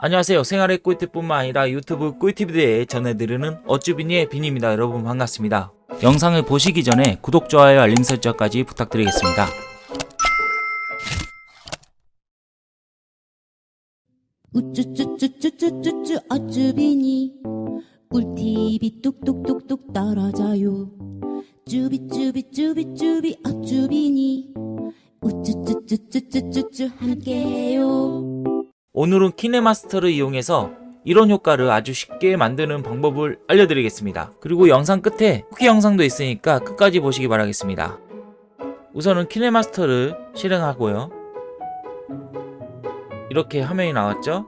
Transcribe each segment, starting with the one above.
안녕하세요. 생활의 꿀팁뿐만 아니라 유튜브 꿀팁에 대해 전해드리는 어쭈비니의 빈입니다. 여러분 반갑습니다. 영상을 보시기 전에 구독, 좋아요, 알림 설정까지 부탁드리겠습니다. 우쭈쭈쭈쭈쭈쭈쭈 어쭈비니 꿀팁이 뚝뚝뚝뚝 떨어져요 쭈비쭈비쭈비쭈비 어쭈비니 우쭈쭈쭈쭈쭈쭈쭈 함께해요 오늘은 키네마스터를 이용해서 이런 효과를 아주 쉽게 만드는 방법을 알려드리겠습니다. 그리고 영상 끝에 후기 영상도 있으니까 끝까지 보시기 바라겠습니다. 우선은 키네마스터를 실행하고요. 이렇게 화면이 나왔죠?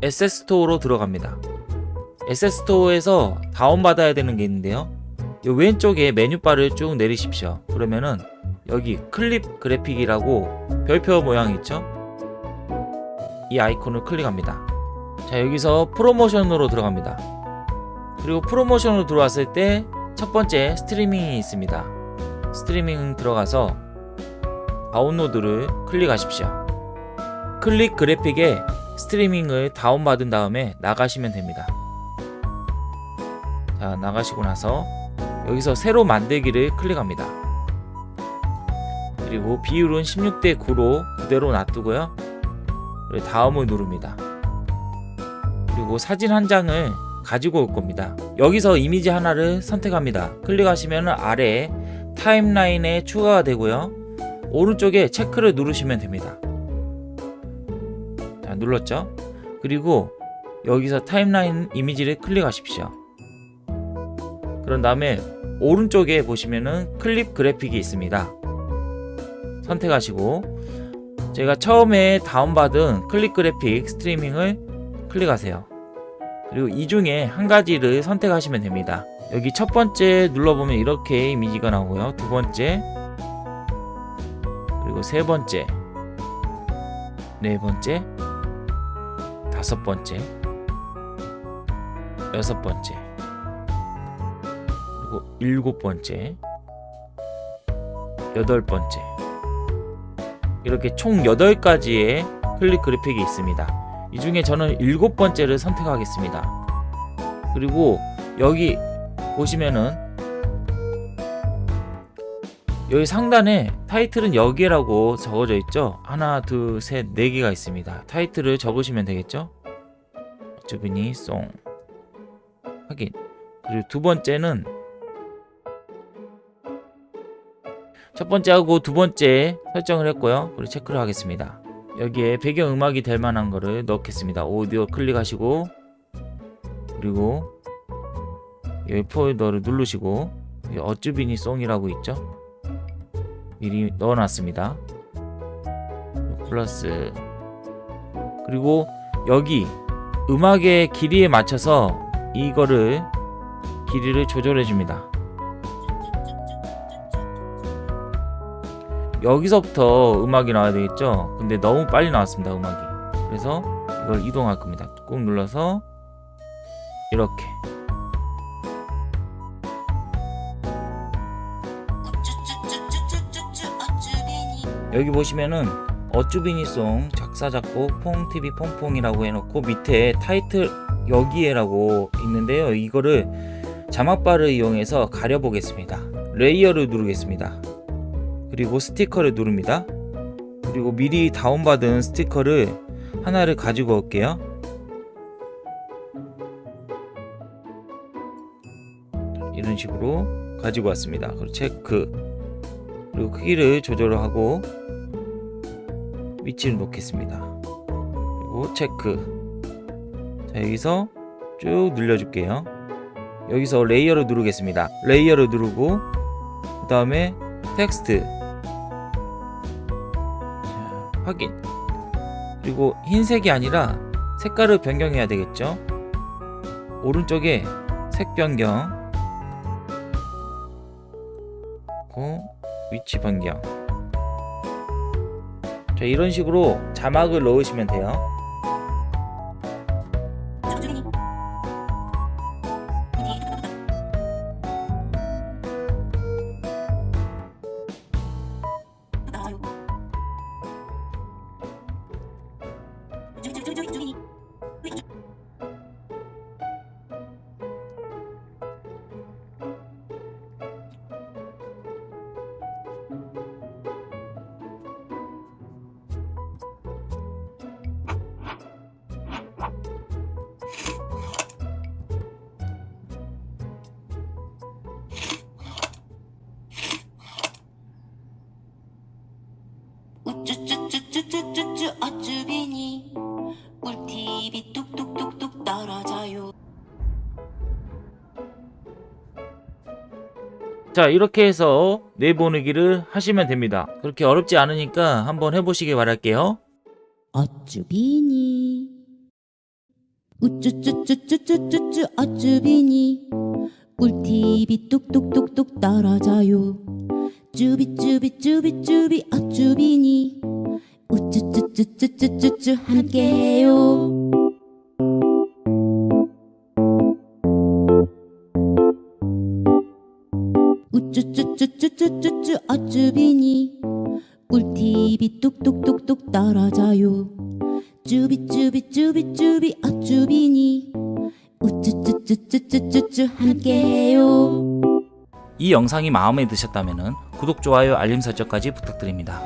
SS스토어로 들어갑니다. SS스토어에서 다운받아야 되는 게 있는데요. 이 왼쪽에 메뉴바를 쭉 내리십시오. 그러면은 여기 clip graphic이라고 별표 모양 있죠? 이 아이콘을 클릭합니다. 자 여기서 프로모션으로 들어갑니다. 그리고 프로모션으로 들어왔을 때 첫 번째 스트리밍이 있습니다. 스트리밍 들어가서 다운로드를 클릭하십시오. clip graphic에 스트리밍을 다운받은 다음에 나가시면 됩니다. 자 나가시고 나서 여기서 새로 만들기를 클릭합니다. 그리고 비율은 16대 9로 그대로 놔두고요. 다음을 누릅니다. 그리고 사진 한 장을 가지고 올 겁니다. 여기서 이미지 하나를 선택합니다. 클릭하시면 아래에 타임라인에 추가가 되고요. 오른쪽에 체크를 누르시면 됩니다. 자, 눌렀죠? 그리고 여기서 타임라인 이미지를 클릭하십시오. 그런 다음에 오른쪽에 보시면은 클립 그래픽이 있습니다. 선택하시고 제가 처음에 다운받은 클릭 그래픽 스트리밍을 클릭하세요. 그리고 이 중에 한 가지를 선택하시면 됩니다. 여기 첫 번째 눌러보면 이렇게 이미지가 나오고요. 두 번째, 그리고 세 번째, 네 번째, 다섯 번째, 여섯 번째, 그리고 일곱 번째, 여덟 번째. 이렇게 총 8가지의 클릭 그래픽이 있습니다. 이 중에 저는 일곱 번째를 선택하겠습니다. 그리고 여기 보시면은 여기 상단에 타이틀은 여기라고 적어져 있죠. 하나, 둘, 셋, 네 개가 있습니다. 타이틀을 적으시면 되겠죠. 주빈이 송 확인. 그리고 두 번째는 첫 번째하고 두 번째 설정을 했고요. 그리고 체크를 하겠습니다. 여기에 배경음악이 될 만한 거를 넣겠습니다. 오디오 클릭하시고 그리고 여기 폴더를 누르시고 어쭈비니 송이라고 있죠? 미리 넣어놨습니다. 플러스 그리고 여기 음악의 길이에 맞춰서 이거를 길이를 조절해 줍니다. 여기서부터 음악이 나와야 되겠죠? 근데 너무 빨리 나왔습니다 음악이. 그래서 이걸 이동할 겁니다. 꾹 눌러서 이렇게. 여기 보시면은 어쭈비니송 작사 작곡 퐁TV 퐁퐁이라고 해놓고 밑에 타이틀 여기에라고 있는데요. 이거를 자막바를 이용해서 가려보겠습니다. layer를 누르겠습니다 그리고 스티커를 누릅니다. 그리고 미리 다운받은 스티커를 하나를 가지고 올게요. 이런 식으로 가지고 왔습니다. 그리고 체크 그리고 크기를 조절하고 위치를 놓겠습니다. 그리고 체크 자 여기서 쭉 늘려줄게요. 여기서 layer를 누르겠습니다. layer를 누르고 그 다음에 텍스트 확인. 그리고 흰색이 아니라 색깔을 변경해야 되겠죠? 오른쪽에 색 변경. 고 위치 변경. 자 이런 식으로 자막을 넣으시면 돼요 자 이렇게 해서 내보내기를 하시면 됩니다. 그렇게 어렵지 않으니까 한번 해보시기 바랄게요. 어쭈비니. 우쭈쭈쭈쭈쭈쭈쭈 어쭈비니. 꿀팁이 뚝뚝뚝뚝 떨어져요. 쭈비쭈비쭈비쭈비 어쭈비니. 우쭈쭈쭈쭈쭈쭈쭈 함께해요 쭈쭈쭈쭈 어쭈비니. 꿀팁이 뚝뚝뚝뚝 떨어져요. 쭈비쭈비쭈비쭈비 어쭈비니. 우쭈쭈쭈쭈쭈쭈쭈 함께해요. 이 영상이 마음에 드셨다면 구독, 좋아요, 알림 설정까지 부탁드립니다